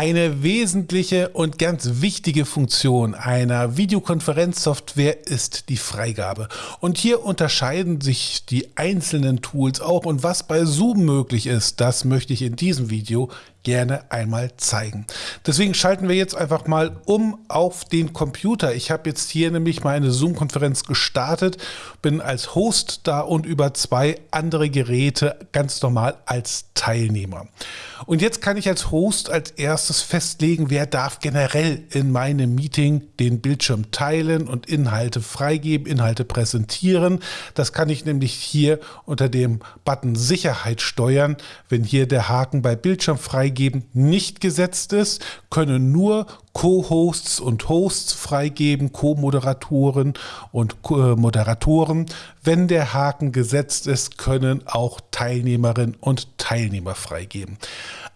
Eine wesentliche und ganz wichtige Funktion einer Videokonferenzsoftware ist die Freigabe. Und hier unterscheiden sich die einzelnen Tools auch und was bei Zoom möglich ist, das möchte ich in diesem Video gerne einmal zeigen. Deswegen schalten wir jetzt einfach mal um auf den Computer. Ich habe jetzt hier nämlich meine Zoom-Konferenz gestartet, bin als Host da und über zwei andere Geräte ganz normal als Teilnehmer. Und jetzt kann ich als Host als erstes festlegen, wer darf generell in meinem Meeting den Bildschirm teilen und Inhalte freigeben, Inhalte präsentieren. Das kann ich nämlich hier unter dem Button Sicherheit steuern. Wenn hier der Haken bei Bildschirm freigeben nicht gesetzt ist, können nur Co-Hosts und Hosts freigeben, Co-Moderatoren und äh, Moderatoren. Wenn der Haken gesetzt ist, können auch Teilnehmerinnen und Teilnehmer freigeben.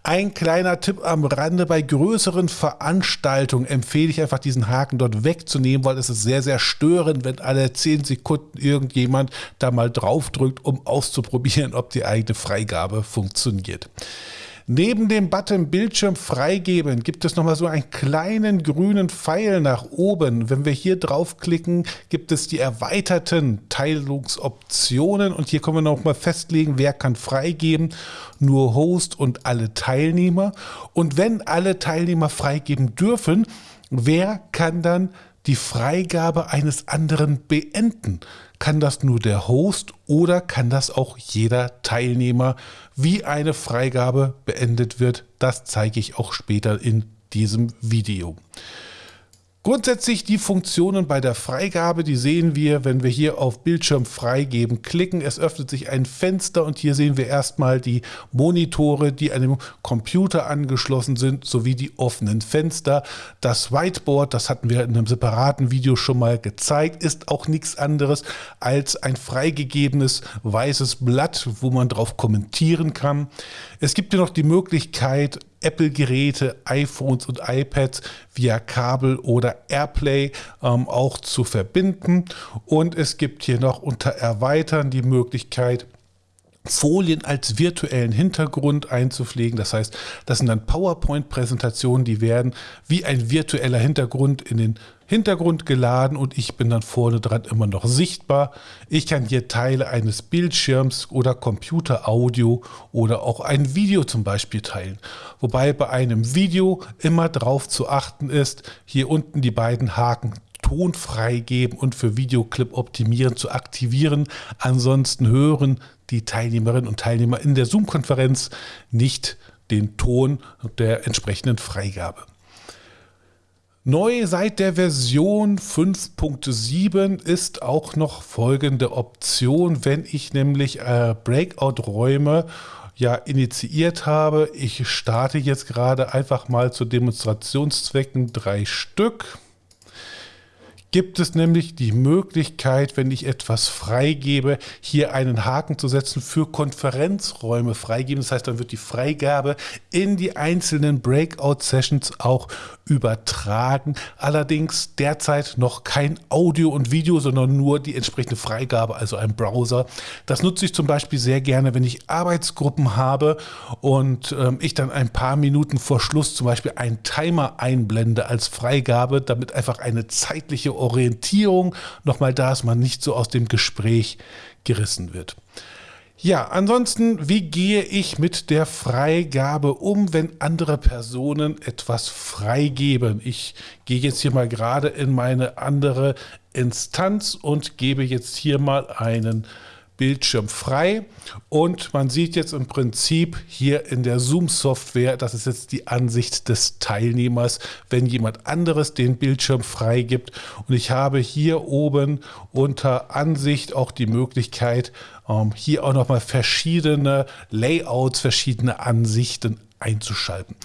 Ein kleiner Tipp am Rande, bei größeren Veranstaltungen empfehle ich einfach diesen Haken dort wegzunehmen, weil es ist sehr, sehr störend, wenn alle 10 Sekunden irgendjemand da mal draufdrückt, um auszuprobieren, ob die eigene Freigabe funktioniert. Neben dem Button Bildschirm freigeben gibt es nochmal so einen kleinen grünen Pfeil nach oben. Wenn wir hier draufklicken, gibt es die erweiterten Teilungsoptionen und hier können wir nochmal festlegen, wer kann freigeben. Nur Host und alle Teilnehmer. Und wenn alle Teilnehmer freigeben dürfen, wer kann dann die Freigabe eines anderen beenden? Kann das nur der Host oder kann das auch jeder Teilnehmer? Wie eine Freigabe beendet wird, das zeige ich auch später in diesem Video. Grundsätzlich die Funktionen bei der Freigabe, die sehen wir, wenn wir hier auf Bildschirm freigeben klicken. Es öffnet sich ein Fenster und hier sehen wir erstmal die Monitore, die dem Computer angeschlossen sind, sowie die offenen Fenster. Das Whiteboard, das hatten wir in einem separaten Video schon mal gezeigt, ist auch nichts anderes als ein freigegebenes weißes Blatt, wo man drauf kommentieren kann. Es gibt hier noch die Möglichkeit, Apple-Geräte, iPhones und iPads via Kabel oder AirPlay ähm, auch zu verbinden. Und es gibt hier noch unter Erweitern die Möglichkeit, Folien als virtuellen Hintergrund einzupflegen. Das heißt, das sind dann PowerPoint-Präsentationen, die werden wie ein virtueller Hintergrund in den Hintergrund geladen und ich bin dann vorne dran immer noch sichtbar. Ich kann hier Teile eines Bildschirms oder Computeraudio oder auch ein Video zum Beispiel teilen. Wobei bei einem Video immer darauf zu achten ist, hier unten die beiden Haken Ton freigeben und für Videoclip optimieren zu aktivieren. Ansonsten hören die Teilnehmerinnen und Teilnehmer in der Zoom-Konferenz nicht den Ton der entsprechenden Freigabe. Neu seit der Version 5.7 ist auch noch folgende Option, wenn ich nämlich äh, Breakout-Räume ja initiiert habe. Ich starte jetzt gerade einfach mal zu Demonstrationszwecken drei Stück gibt es nämlich die Möglichkeit, wenn ich etwas freigebe, hier einen Haken zu setzen für Konferenzräume freigeben. Das heißt, dann wird die Freigabe in die einzelnen Breakout-Sessions auch übertragen. Allerdings derzeit noch kein Audio und Video, sondern nur die entsprechende Freigabe, also ein Browser. Das nutze ich zum Beispiel sehr gerne, wenn ich Arbeitsgruppen habe und ähm, ich dann ein paar Minuten vor Schluss zum Beispiel einen Timer einblende als Freigabe, damit einfach eine zeitliche Orientierung nochmal da ist, man nicht so aus dem Gespräch gerissen wird. Ja, ansonsten, wie gehe ich mit der Freigabe um, wenn andere Personen etwas freigeben? Ich gehe jetzt hier mal gerade in meine andere Instanz und gebe jetzt hier mal einen Bildschirm frei und man sieht jetzt im Prinzip hier in der Zoom-Software, das ist jetzt die Ansicht des Teilnehmers, wenn jemand anderes den Bildschirm freigibt und ich habe hier oben unter Ansicht auch die Möglichkeit, ähm, hier auch nochmal verschiedene Layouts, verschiedene Ansichten einzuschalten.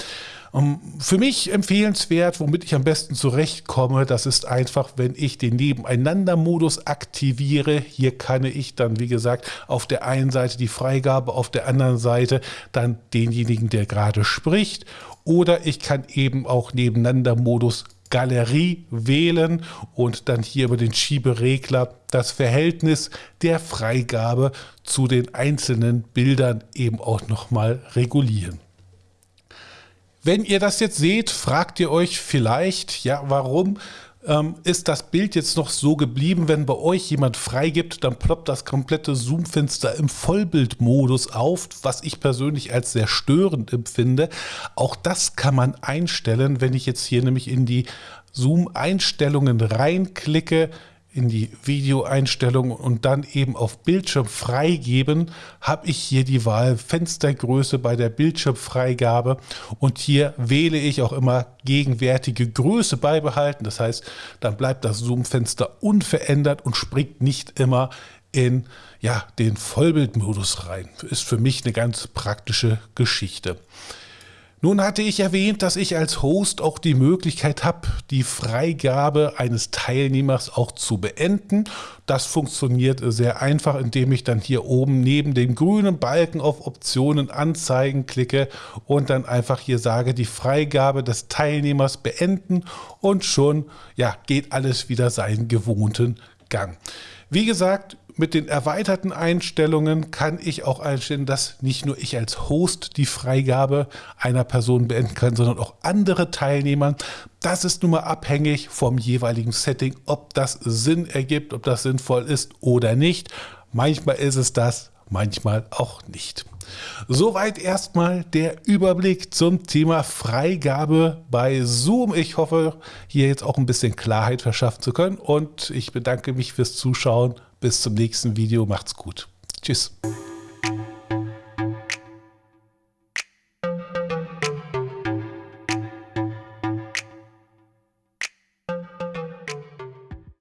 Ähm, für mich empfehlenswert, womit ich am besten zurechtkomme, das ist einfach, wenn ich den Nebeneinander-Modus aktiviere. Hier kann ich dann, wie gesagt, auf der einen Seite die Freigabe, auf der anderen Seite dann denjenigen, der gerade spricht. Oder ich kann eben auch Nebeneinander-Modus Galerie wählen und dann hier über den Schieberegler das Verhältnis der Freigabe zu den einzelnen Bildern eben auch nochmal regulieren. Wenn ihr das jetzt seht, fragt ihr euch vielleicht, ja, warum ähm, ist das Bild jetzt noch so geblieben. Wenn bei euch jemand freigibt, dann ploppt das komplette Zoom-Fenster im Vollbildmodus auf, was ich persönlich als sehr störend empfinde. Auch das kann man einstellen, wenn ich jetzt hier nämlich in die Zoom-Einstellungen reinklicke in die Videoeinstellungen und dann eben auf Bildschirm freigeben, habe ich hier die Wahl Fenstergröße bei der Bildschirmfreigabe und hier wähle ich auch immer gegenwärtige Größe beibehalten. Das heißt, dann bleibt das Zoom-Fenster unverändert und springt nicht immer in ja, den Vollbildmodus rein. Ist für mich eine ganz praktische Geschichte. Nun hatte ich erwähnt, dass ich als Host auch die Möglichkeit habe, die Freigabe eines Teilnehmers auch zu beenden. Das funktioniert sehr einfach, indem ich dann hier oben neben dem grünen Balken auf Optionen anzeigen klicke und dann einfach hier sage, die Freigabe des Teilnehmers beenden und schon ja, geht alles wieder seinen gewohnten Gang. Wie gesagt, mit den erweiterten Einstellungen kann ich auch einstellen, dass nicht nur ich als Host die Freigabe einer Person beenden kann, sondern auch andere Teilnehmer. Das ist nun mal abhängig vom jeweiligen Setting, ob das Sinn ergibt, ob das sinnvoll ist oder nicht. Manchmal ist es das, manchmal auch nicht. Soweit erstmal der Überblick zum Thema Freigabe bei Zoom. Ich hoffe, hier jetzt auch ein bisschen Klarheit verschaffen zu können und ich bedanke mich fürs Zuschauen. Bis zum nächsten Video. Macht's gut. Tschüss.